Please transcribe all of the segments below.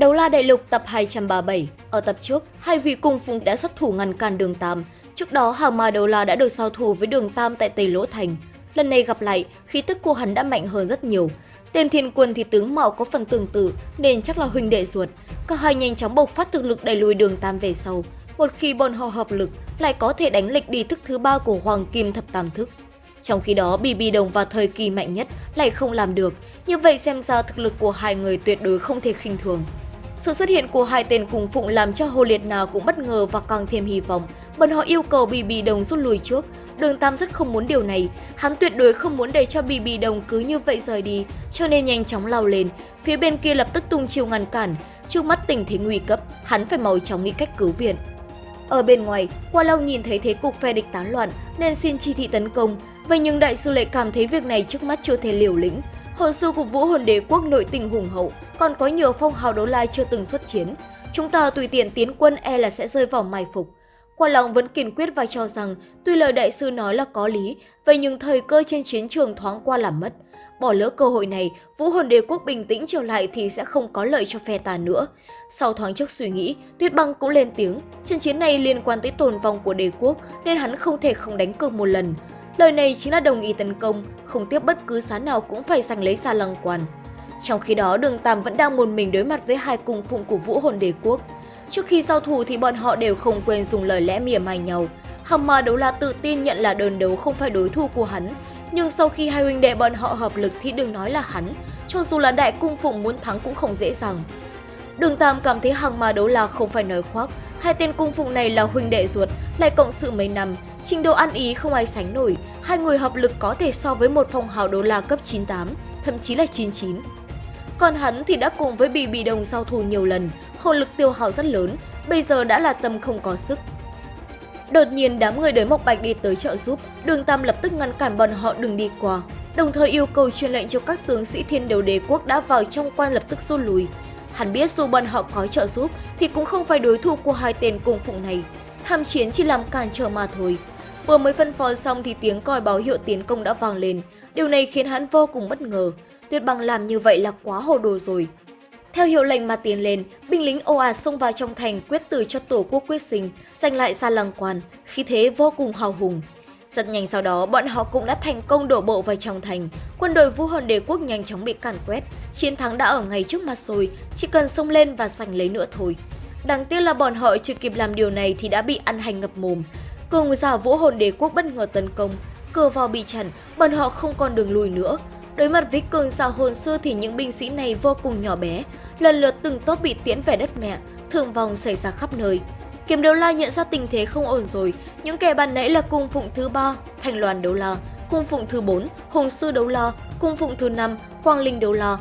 Đấu la đại lục tập 237 Ở tập trước, hai vị cung phụng đã xuất thủ ngăn cản đường Tam. Trước đó, hàng ma đấu la đã được giao thủ với đường Tam tại Tây Lỗ Thành. Lần này gặp lại, khí tức của hắn đã mạnh hơn rất nhiều. Tên thiên quân thì tướng mạo có phần tương tự nên chắc là huynh đệ ruột. Cả hai nhanh chóng bộc phát thực lực đẩy lùi đường Tam về sau. Một khi bọn họ hợp lực, lại có thể đánh lịch đi thức thứ ba của Hoàng Kim Thập Tam Thức. Trong khi đó, BB Đồng vào thời kỳ mạnh nhất lại không làm được, như vậy xem ra thực lực của hai người tuyệt đối không thể khinh thường. Sự xuất hiện của hai tên cùng phụng làm cho Hồ Liệt nào cũng bất ngờ và càng thêm hy vọng. Bọn họ yêu cầu BB Đồng rút lui trước. Đường Tam rất không muốn điều này, hắn tuyệt đối không muốn để cho BB Đồng cứ như vậy rời đi, cho nên nhanh chóng lao lên. Phía bên kia lập tức tung chiêu ngăn cản, trước mắt tình thế nguy cấp, hắn phải mau chóng nghĩ cách cứu viện. Ở bên ngoài, Qua Long nhìn thấy thế cục phe địch tán loạn nên xin chi thị tấn công, vậy nhưng đại sư lại cảm thấy việc này trước mắt chưa thể liều lĩnh. Hồn sư của Vũ Hồn Đế quốc nội tình hùng hậu, còn có nhiều phong hào đấu la chưa từng xuất chiến. Chúng ta tùy tiện tiến quân e là sẽ rơi vào mai phục. Qua lòng vẫn kiên quyết và cho rằng tuy lời đại sư nói là có lý, vậy nhưng thời cơ trên chiến trường thoáng qua làm mất. Bỏ lỡ cơ hội này, Vũ Hồn Đế quốc bình tĩnh trở lại thì sẽ không có lợi cho phe ta nữa. Sau thoáng chốc suy nghĩ, Tuyết Băng cũng lên tiếng, trận chiến này liên quan tới tồn vong của đế quốc nên hắn không thể không đánh cược một lần. Lời này chính là đồng ý tấn công, không tiếp bất cứ giá nào cũng phải giành lấy xa lăng quan. Trong khi đó, Đường Tam vẫn đang một mình đối mặt với hai cung phụng của Vũ Hồn Đế quốc. Trước khi giao thủ thì bọn họ đều không quên dùng lời lẽ mỉa mai nhau. hằng Ma Đấu La tự tin nhận là đơn đấu không phải đối thủ của hắn, nhưng sau khi hai huynh đệ bọn họ hợp lực thì đừng nói là hắn, cho dù là đại cung phụng muốn thắng cũng không dễ dàng. Đường Tam cảm thấy hằng ma đấu la không phải nói khoác, hai tên cung phụng này là huynh đệ ruột, lại cộng sự mấy năm, trình độ ăn ý không ai sánh nổi, hai người hợp lực có thể so với một phong hào đấu la cấp 98, thậm chí là 99. Còn hắn thì đã cùng với Bì Bì Đồng giao thủ nhiều lần, hồn lực tiêu hao rất lớn, bây giờ đã là tâm không có sức. Đột nhiên đám người đới Mộc Bạch đi tới trợ giúp, Đường Tam lập tức ngăn cản bọn họ đừng đi qua, đồng thời yêu cầu truyền lệnh cho các tướng sĩ thiên đầu đế quốc đã vào trong quan lập tức rút lui. Hắn biết dù bọn họ có trợ giúp thì cũng không phải đối thủ của hai tên cung phụng này. Tham chiến chỉ làm cản trở mà thôi. Vừa mới phân phó xong thì tiếng còi báo hiệu tiến công đã vang lên. Điều này khiến hắn vô cùng bất ngờ. Tuyết băng làm như vậy là quá hồ đồ rồi. Theo hiệu lệnh mà tiến lên, binh lính ồ ạt xông vào trong thành quyết tử cho tổ quốc quyết sinh, giành lại xa lăng quan, khí thế vô cùng hào hùng. Rất nhanh sau đó, bọn họ cũng đã thành công đổ bộ vào trong thành. Quân đội Vũ Hồn Đế quốc nhanh chóng bị càn quét. Chiến thắng đã ở ngay trước mặt rồi, chỉ cần xông lên và giành lấy nữa thôi. Đáng tiếc là bọn họ chưa kịp làm điều này thì đã bị ăn hành ngập mồm. Cùng giả Vũ Hồn Đế quốc bất ngờ tấn công, cửa vào bị chặn, bọn họ không còn đường lùi nữa. Đối mặt với cường giả hồn sư thì những binh sĩ này vô cùng nhỏ bé, lần lượt từng tốt bị tiễn về đất mẹ, thương vong xảy ra khắp nơi. Kiếm đấu la nhận ra tình thế không ổn rồi, những kẻ ban nãy là cung phụng thứ ba, thành loàn đấu la, cung phụng thứ 4, hùng sư đấu la, cung phụng thứ 5, quang linh đấu la.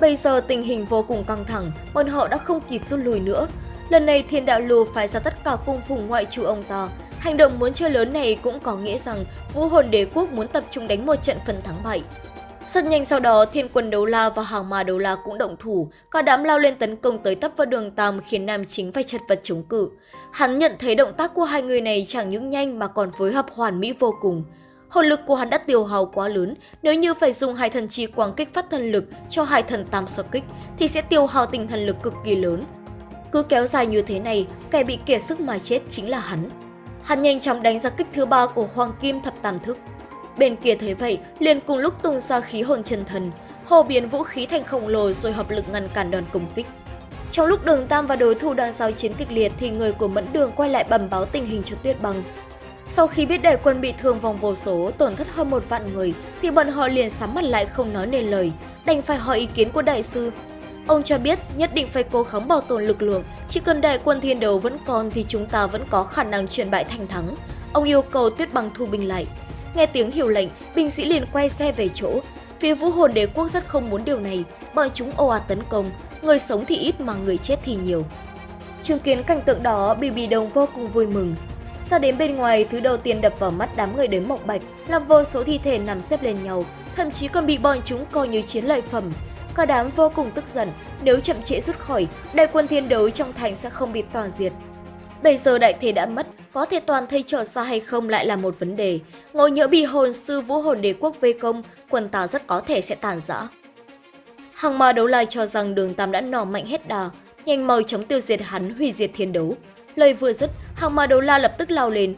Bây giờ tình hình vô cùng căng thẳng, bọn họ đã không kịp rút lui nữa. Lần này thiên đạo lù phải ra tất cả cung phụng ngoại trừ ông ta. Hành động muốn chơi lớn này cũng có nghĩa rằng vũ hồn đế quốc muốn tập trung đánh một trận phần thắng bại. Rất nhanh sau đó, thiên quân đấu la và hàng ma đấu la cũng động thủ, cả đám lao lên tấn công tới tấp vào đường Tam khiến nam chính phải chật vật chống cự. Hắn nhận thấy động tác của hai người này chẳng những nhanh mà còn phối hợp hoàn mỹ vô cùng. Hồn lực của hắn đã tiêu hao quá lớn, nếu như phải dùng hai thần chi quang kích phát thần lực cho hai thần tam so kích thì sẽ tiêu hao tinh thần lực cực kỳ lớn. Cứ kéo dài như thế này, kẻ bị kiệt sức mà chết chính là hắn. Hắn nhanh chóng đánh ra kích thứ ba của Hoàng Kim Thập Tam Thức. Bên kia thấy vậy, liền cùng lúc tung ra khí hồn chân thần, hồ biến vũ khí thành khổng lồ rồi hợp lực ngăn cản đòn công kích. Trong lúc đường Tam và đối thủ đang giao chiến kịch liệt thì người của Mẫn Đường quay lại bẩm báo tình hình cho Tuyết Băng. Sau khi biết đại quân bị thương vòng vô số, tổn thất hơn một vạn người, thì bọn họ liền sắm mặt lại không nói nên lời, đành phải hỏi ý kiến của đại sư. Ông cho biết nhất định phải cố gắng bảo tồn lực lượng, chỉ cần đại quân thiên đấu vẫn còn thì chúng ta vẫn có khả năng chuyển bại thành thắng. Ông yêu cầu Tuyết Băng thu binh lại. Nghe tiếng hiệu lệnh, binh sĩ liền quay xe về chỗ. Phía vũ hồn đế quốc rất không muốn điều này, bọn chúng ồ ạt tấn công, người sống thì ít mà người chết thì nhiều. Chứng kiến cảnh tượng đó, Bì Bì Đồng vô cùng vui mừng. Ra đến bên ngoài, thứ đầu tiên đập vào mắt đám người đến mộng bạch là vô số thi thể nằm xếp lên nhau, thậm chí còn bị bọn chúng coi như chiến lợi phẩm. Cả đám vô cùng tức giận, nếu chậm trễ rút khỏi, đại quân thiên đấu trong thành sẽ không bị toàn diệt. Bây giờ đại thế đã mất, có thể toàn thây trở ra hay không lại là một vấn đề. Ngồi nhỡ bị hồn sư vũ hồn đế quốc vây công, quân tào rất có thể sẽ tàn rã. Hàng ma đấu lai cho rằng đường Tam đã nỏ mạnh hết đà, nhanh mau chóng tiêu diệt hắn hủy diệt thiên đấu. Lời vừa dứt, hàng ma đấu la lập tức lao lên.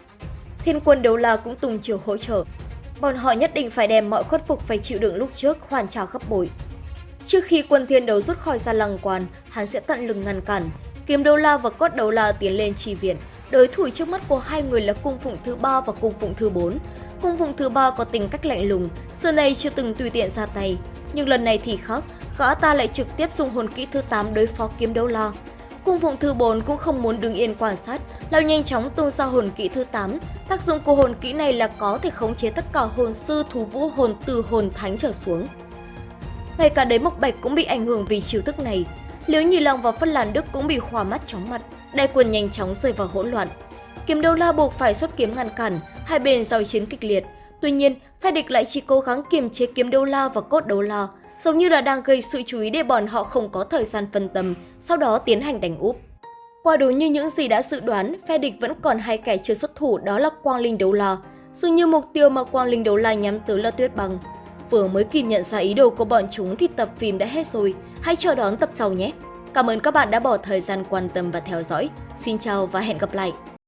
Thiên quân đấu la cũng tung chiều hỗ trợ. Bọn họ nhất định phải đem mọi khuất phục phải chịu đựng lúc trước hoàn trả gấp bội. Trước khi quân thiên đấu rút khỏi gia lăng quan, hắn sẽ tận lực ngăn cản. Kiếm đấu la và cốt đấu la tiến lên chi viện. Đối thủ trước mắt của hai người là cung phụng thứ ba và cung phụng thứ bốn. Cung phụng thứ ba có tính cách lạnh lùng, xưa nay chưa từng tùy tiện ra tay. Nhưng lần này thì khác, gã ta lại trực tiếp dùng hồn kỹ thứ 8 đối phó kiếm đấu la. Cung phụng thứ 4 cũng không muốn đứng yên quan sát, lao nhanh chóng tung ra hồn kỹ thứ 8. Tác dụng của hồn kỹ này là có thể khống chế tất cả hồn sư thú vũ hồn từ hồn thánh trở xuống. Ngay cả đế mộc bạch cũng bị ảnh hưởng vì chiêu thức này. Liễu Nhị Long và Phân Làn Đức cũng bị hòa mắt chóng mặt, đại quân nhanh chóng rơi vào hỗn loạn. Kiếm đô la buộc phải xuất kiếm ngăn cản, hai bên giao chiến kịch liệt. Tuy nhiên, phe địch lại chỉ cố gắng kiềm chế kiếm đô la và cốt đô la, giống như là đang gây sự chú ý để bọn họ không có thời gian phân tâm, sau đó tiến hành đánh úp. Quả đúng như những gì đã dự đoán, phe địch vẫn còn hai kẻ chưa xuất thủ đó là Quang Linh Đấu La. Dường như mục tiêu mà Quang Linh Đấu La nhắm tới là Tuyết Băng. Vừa mới kịp nhận ra ý đồ của bọn chúng thì tập phim đã hết rồi. Hãy chờ đón tập sau nhé! Cảm ơn các bạn đã bỏ thời gian quan tâm và theo dõi. Xin chào và hẹn gặp lại!